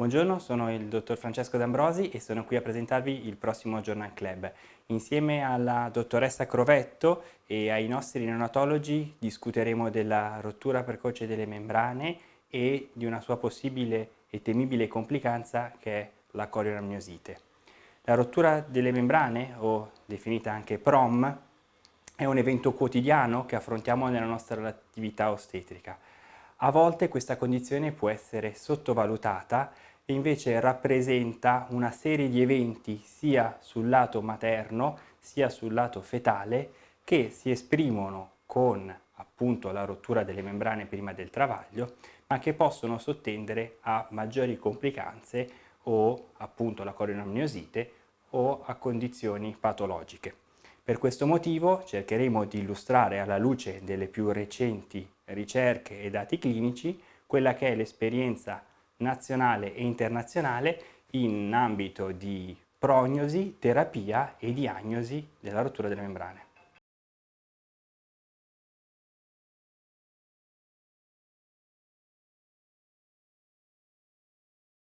Buongiorno, sono il dottor Francesco D'Ambrosi e sono qui a presentarvi il prossimo Journal Club. Insieme alla dottoressa Crovetto e ai nostri neonatologi discuteremo della rottura precoce delle membrane e di una sua possibile e temibile complicanza che è la corionamniosite. La rottura delle membrane, o definita anche PROM, è un evento quotidiano che affrontiamo nella nostra attività ostetrica. A volte questa condizione può essere sottovalutata e invece rappresenta una serie di eventi sia sul lato materno sia sul lato fetale che si esprimono con appunto la rottura delle membrane prima del travaglio ma che possono sottendere a maggiori complicanze o appunto la corionamniosite o a condizioni patologiche. Per questo motivo cercheremo di illustrare alla luce delle più recenti ricerche e dati clinici quella che è l'esperienza nazionale e internazionale in ambito di prognosi, terapia e diagnosi della rottura delle membrane.